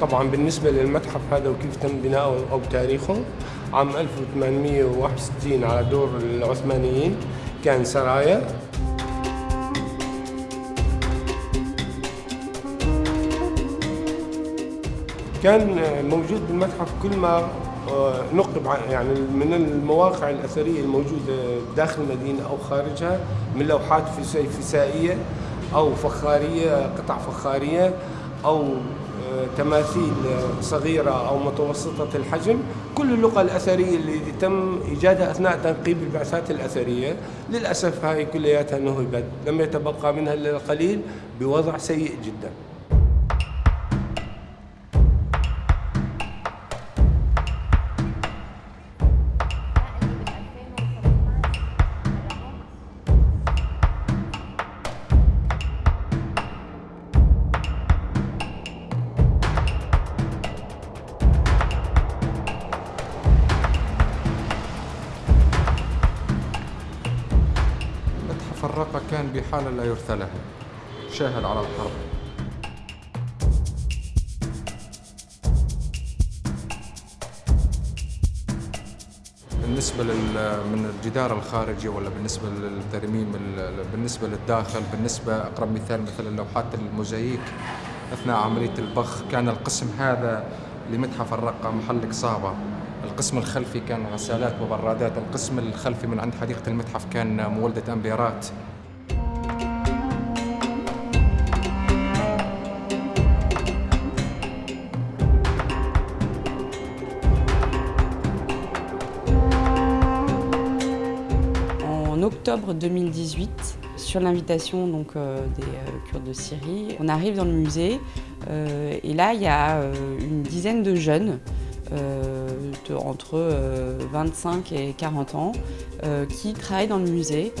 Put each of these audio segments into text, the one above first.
طبعا بالنسبة للمتحف هذا وكيف تم بناؤه أو تاريخه عام 1861 على دور العثمانيين كان سرايا. كان موجود بالمتحف كل ما آه، نقب يعني من المواقع الأثرية الموجودة داخل المدينة أو خارجها من لوحات فسائية أو فخارية قطع فخارية أو تماثيل صغيرة أو متوسطة الحجم كل اللغة الأثرية اللي تم إيجادها أثناء تنقيب البعثات الأثرية للأسف هاي كلياتها نهبت لم يتبقى منها إلا القليل بوضع سيء جداً. فرقة كان بحالة لا يرثى لها شاهد على الحرب. بالنسبة من الجدار الخارجي ولا بالنسبة للترميم بالنسبة للداخل بالنسبة أقرب مثال مثل لوحات الموزاييك أثناء عملية البخ كان القسم هذا لمتحف الرقة محل إصابة القسم الخلفي كان غسالات وبرادات القسم الخلفي من عند حديقة المتحف كان مولدة أمبيرات En octobre 2018, sur l'invitation donc euh, des euh, Kurdes de Syrie, on arrive dans le musée euh, et là il y a une dizaine de jeunes euh, de, entre 25 euh, et 40 ans euh, qui travaillent dans le musée.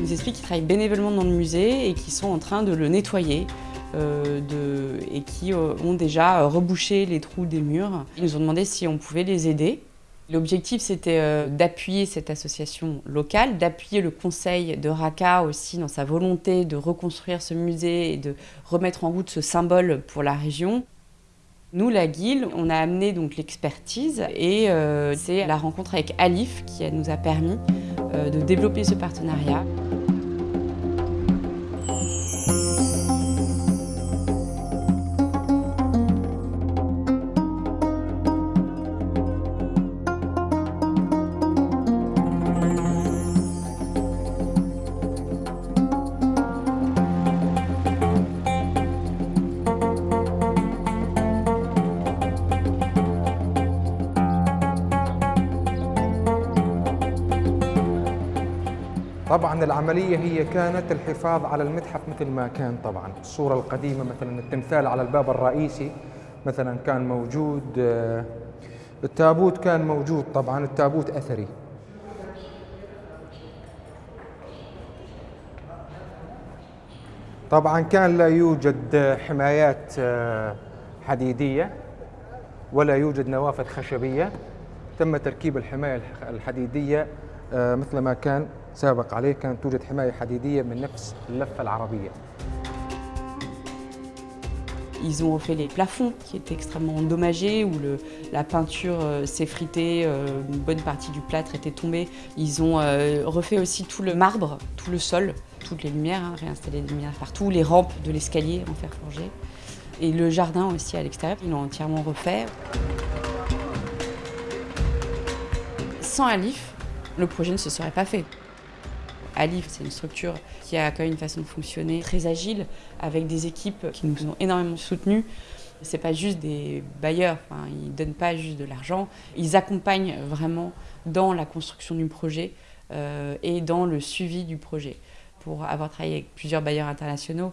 Nous expliquent qu'ils travaillent bénévolement dans le musée et qu'ils sont en train de le nettoyer. et qui ont déjà rebouché les trous des murs. Ils nous ont demandé si on pouvait les aider. L'objectif, c'était euh, d'appuyer cette association locale, d'appuyer le conseil de Raqqa aussi dans sa volonté de reconstruire ce musée et de remettre en route ce symbole pour la région. Nous, la Guilde, on a amené donc l'expertise et euh, c'est la rencontre avec Alif qui nous a permis euh, de développer ce partenariat. طبعا العملية هي كانت الحفاظ على المتحف مثل ما كان طبعا. الصورة القديمة مثلا التمثال على الباب الرئيسي مثلا كان موجود آه، التابوت كان موجود طبعا التابوت أثري. طبعا كان لا يوجد حمايات آه، حديدية ولا يوجد نوافذ خشبية. تم تركيب الحماية الحديدية آه، مثل ما كان. سابق عليه كانت توجد حماية حديدية من نفس اللفة العربية Ils ont refait les plafonds qui étaient extrêmement endommagés, où le, la peinture euh, s'effritait, euh, une bonne partie du plâtre était tombée. Ils ont euh, refait aussi tout le marbre, tout le sol, toutes les lumières, hein, réinstallé des lumières partout, les rampes de l'escalier en fer forgé. Et le jardin aussi à l'extérieur, ils l'ont entièrement refait. Sans Alif, le projet ne se serait pas fait. Alif, c'est une structure qui a quand même une façon de fonctionner très agile, avec des équipes qui nous ont énormément soutenus. Ce n'est pas juste des bailleurs, ils ne donnent pas juste de l'argent, ils accompagnent vraiment dans la construction du projet euh, et dans le suivi du projet. Pour avoir travaillé avec plusieurs bailleurs internationaux,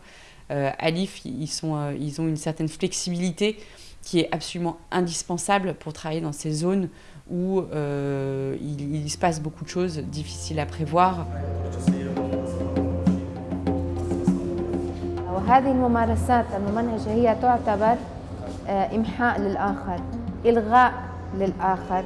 euh, Alif, euh, ils ont une certaine flexibilité qui est absolument indispensable pour travailler dans ces zones où euh, il, il, se passe beaucoup de choses difficiles à prévoir. وهذه الممارسات الممنهجة هي تعتبر إمحاء للآخر إلغاء للآخر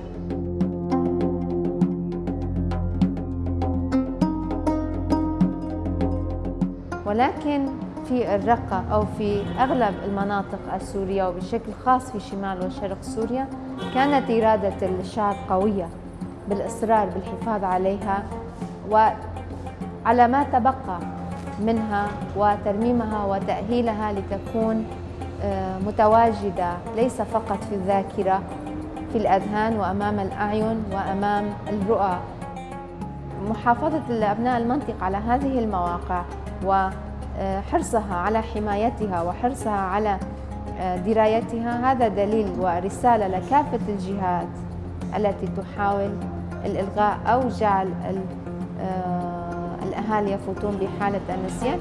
ولكن في الرقة أو في أغلب المناطق السورية وبشكل خاص في شمال وشرق سوريا كانت إرادة الشعب قوية بالإصرار بالحفاظ عليها وعلى ما تبقى منها وترميمها وتأهيلها لتكون آه، متواجدة ليس فقط في الذاكرة في الأذهان وأمام الأعين وأمام الرؤى. محافظة أبناء المنطقة على هذه المواقع وحرصها على حمايتها وحرصها على آه، درايتها. هذا دليل ورسالة لكافة الجهات التي تحاول الإلغاء أو جعل آه، الأهالي يفوتون بحالة النسيان